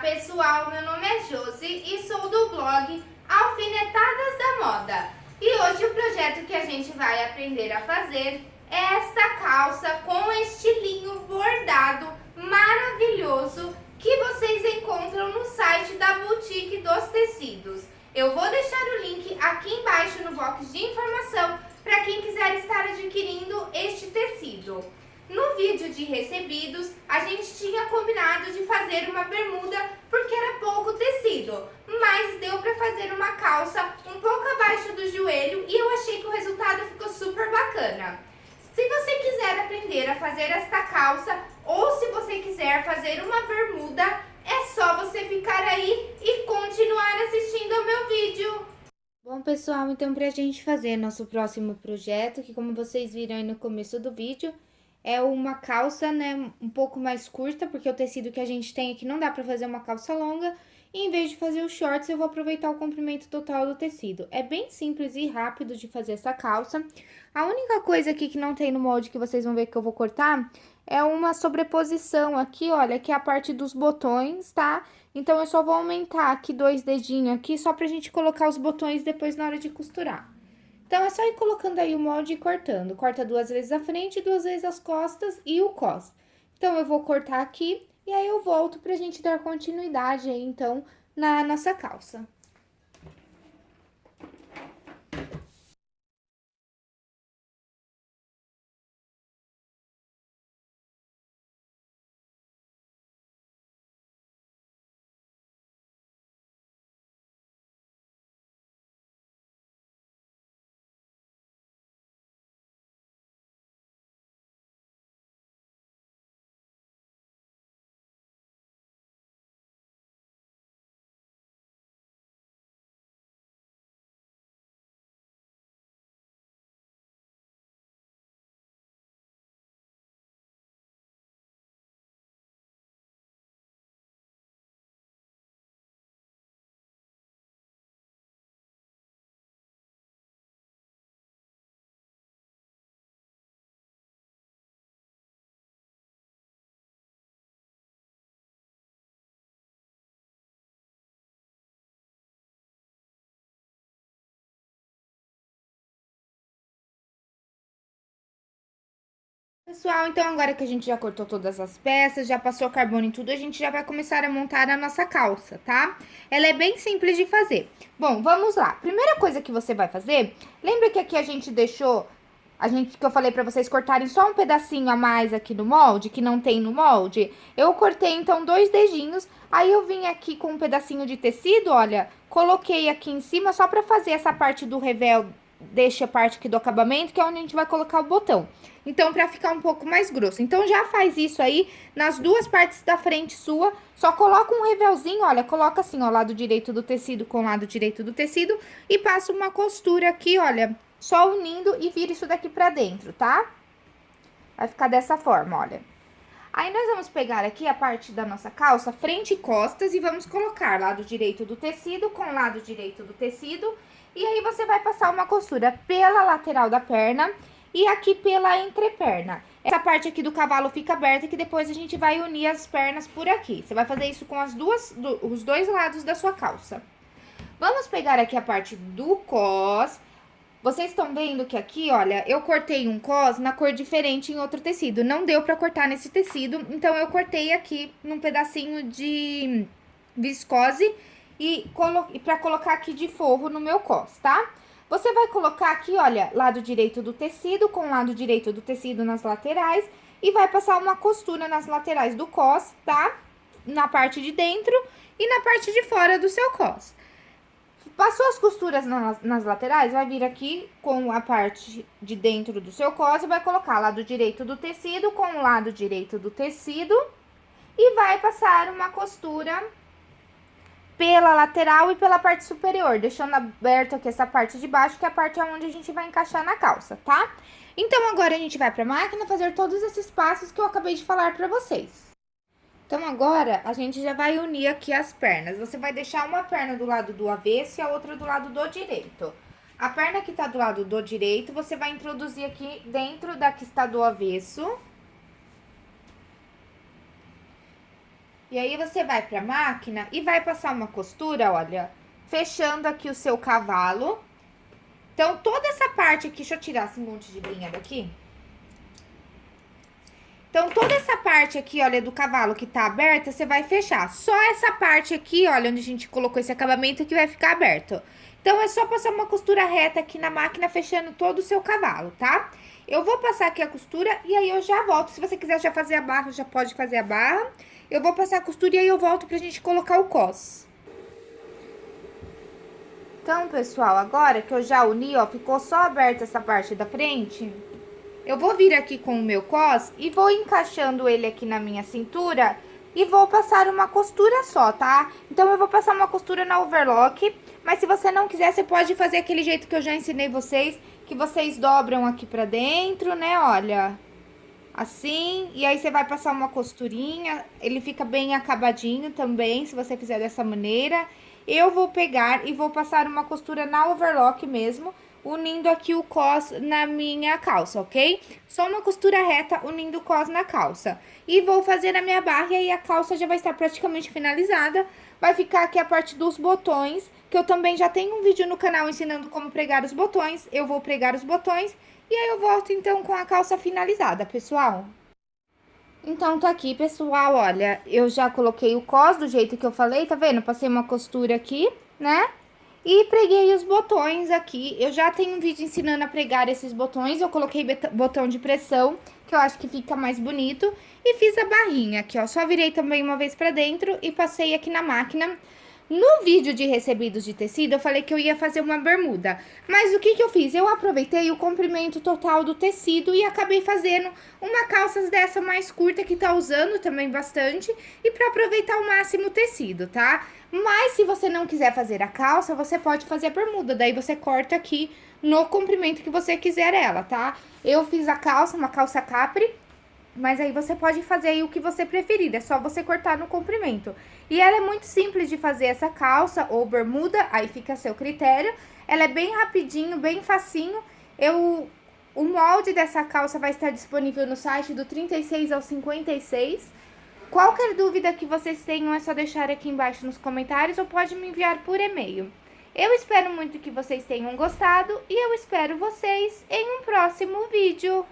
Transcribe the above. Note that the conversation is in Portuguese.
pessoal, meu nome é Josi e sou do blog Alfinetadas da Moda. E hoje o projeto que a gente vai aprender a fazer é esta calça com estilinho bordado maravilhoso que vocês encontram no site da Boutique dos Tecidos. Eu vou deixar o link aqui embaixo no box de informação para quem quiser estar adquirindo este tecido. No vídeo de recebidos, a gente tinha combinado de fazer uma bermuda porque era pouco tecido, mas deu para fazer uma calça um pouco abaixo do joelho e eu achei que o resultado ficou super bacana. Se você quiser aprender a fazer esta calça ou se você quiser fazer uma bermuda, é só você ficar aí e continuar assistindo ao meu vídeo. Bom, pessoal, então pra gente fazer nosso próximo projeto, que como vocês viram aí no começo do vídeo, é uma calça, né, um pouco mais curta, porque o tecido que a gente tem aqui não dá pra fazer uma calça longa. E em vez de fazer os shorts, eu vou aproveitar o comprimento total do tecido. É bem simples e rápido de fazer essa calça. A única coisa aqui que não tem no molde que vocês vão ver que eu vou cortar é uma sobreposição aqui, olha, que é a parte dos botões, tá? Então, eu só vou aumentar aqui dois dedinhos aqui, só pra gente colocar os botões depois na hora de costurar. Então, é só ir colocando aí o molde e cortando. Corta duas vezes a frente, duas vezes as costas e o cos. Então, eu vou cortar aqui e aí eu volto pra gente dar continuidade aí, então, na nossa calça. Pessoal, então agora que a gente já cortou todas as peças, já passou carbono em tudo, a gente já vai começar a montar a nossa calça, tá? Ela é bem simples de fazer. Bom, vamos lá. Primeira coisa que você vai fazer, lembra que aqui a gente deixou, a gente que eu falei pra vocês cortarem só um pedacinho a mais aqui no molde, que não tem no molde? Eu cortei, então, dois dedinhos, aí eu vim aqui com um pedacinho de tecido, olha, coloquei aqui em cima só pra fazer essa parte do revel deixa a parte aqui do acabamento, que é onde a gente vai colocar o botão. Então, pra ficar um pouco mais grosso. Então, já faz isso aí nas duas partes da frente sua. Só coloca um revelzinho, olha, coloca assim, ó, lado direito do tecido com lado direito do tecido. E passa uma costura aqui, olha, só unindo e vira isso daqui pra dentro, tá? Vai ficar dessa forma, olha. Aí, nós vamos pegar aqui a parte da nossa calça, frente e costas, e vamos colocar lado direito do tecido com lado direito do tecido e aí, você vai passar uma costura pela lateral da perna e aqui pela entreperna. Essa parte aqui do cavalo fica aberta que depois a gente vai unir as pernas por aqui. Você vai fazer isso com as duas, do, os dois lados da sua calça. Vamos pegar aqui a parte do cos. Vocês estão vendo que aqui, olha, eu cortei um cos na cor diferente em outro tecido. Não deu pra cortar nesse tecido, então eu cortei aqui num pedacinho de viscose e, colo pra colocar aqui de forro no meu cos, tá? Você vai colocar aqui, olha, lado direito do tecido com lado direito do tecido nas laterais e vai passar uma costura nas laterais do cos, tá? Na parte de dentro e na parte de fora do seu cos. Passou as costuras nas, nas laterais, vai vir aqui com a parte de dentro do seu cos e vai colocar lado direito do tecido com o lado direito do tecido e vai passar uma costura pela lateral e pela parte superior, deixando aberto aqui essa parte de baixo, que é a parte onde a gente vai encaixar na calça, tá? Então, agora a gente vai pra máquina fazer todos esses passos que eu acabei de falar pra vocês. Então, agora, a gente já vai unir aqui as pernas. Você vai deixar uma perna do lado do avesso e a outra do lado do direito. A perna que tá do lado do direito, você vai introduzir aqui dentro da que está do avesso E aí você vai pra máquina e vai passar uma costura, olha, fechando aqui o seu cavalo. Então, toda essa parte aqui, deixa eu tirar esse monte de linha daqui. Então, toda essa parte aqui, olha, do cavalo que tá aberta, você vai fechar. Só essa parte aqui, olha, onde a gente colocou esse acabamento que vai ficar aberto. Então, é só passar uma costura reta aqui na máquina, fechando todo o seu cavalo, tá? Eu vou passar aqui a costura e aí eu já volto. Se você quiser já fazer a barra, já pode fazer a barra. Eu vou passar a costura e aí eu volto pra gente colocar o cos. Então, pessoal, agora que eu já uni, ó, ficou só aberta essa parte da frente... Eu vou vir aqui com o meu cos e vou encaixando ele aqui na minha cintura e vou passar uma costura só, tá? Então, eu vou passar uma costura na overlock, mas se você não quiser, você pode fazer aquele jeito que eu já ensinei vocês, que vocês dobram aqui pra dentro, né, olha, assim, e aí você vai passar uma costurinha, ele fica bem acabadinho também, se você fizer dessa maneira. Eu vou pegar e vou passar uma costura na overlock mesmo, unindo aqui o cos na minha calça, ok? Só uma costura reta unindo o cos na calça. E vou fazer a minha barra e aí a calça já vai estar praticamente finalizada. Vai ficar aqui a parte dos botões, que eu também já tenho um vídeo no canal ensinando como pregar os botões. Eu vou pregar os botões e aí eu volto então com a calça finalizada, pessoal. Então, tá aqui, pessoal, olha, eu já coloquei o cos do jeito que eu falei, tá vendo? Passei uma costura aqui, né? E preguei os botões aqui. Eu já tenho um vídeo ensinando a pregar esses botões. Eu coloquei botão de pressão, que eu acho que fica mais bonito. E fiz a barrinha aqui, ó. Só virei também uma vez pra dentro e passei aqui na máquina. No vídeo de recebidos de tecido, eu falei que eu ia fazer uma bermuda. Mas o que que eu fiz? Eu aproveitei o comprimento total do tecido e acabei fazendo uma calça dessa mais curta que tá usando também bastante. E pra aproveitar ao máximo o tecido, tá? Mas se você não quiser fazer a calça, você pode fazer a bermuda. Daí você corta aqui no comprimento que você quiser ela, tá? Eu fiz a calça, uma calça capri. Mas aí você pode fazer aí o que você preferir, é só você cortar no comprimento. E ela é muito simples de fazer essa calça ou bermuda, aí fica a seu critério. Ela é bem rapidinho, bem facinho. Eu, o molde dessa calça vai estar disponível no site do 36 ao 56. Qualquer dúvida que vocês tenham é só deixar aqui embaixo nos comentários ou pode me enviar por e-mail. Eu espero muito que vocês tenham gostado e eu espero vocês em um próximo vídeo.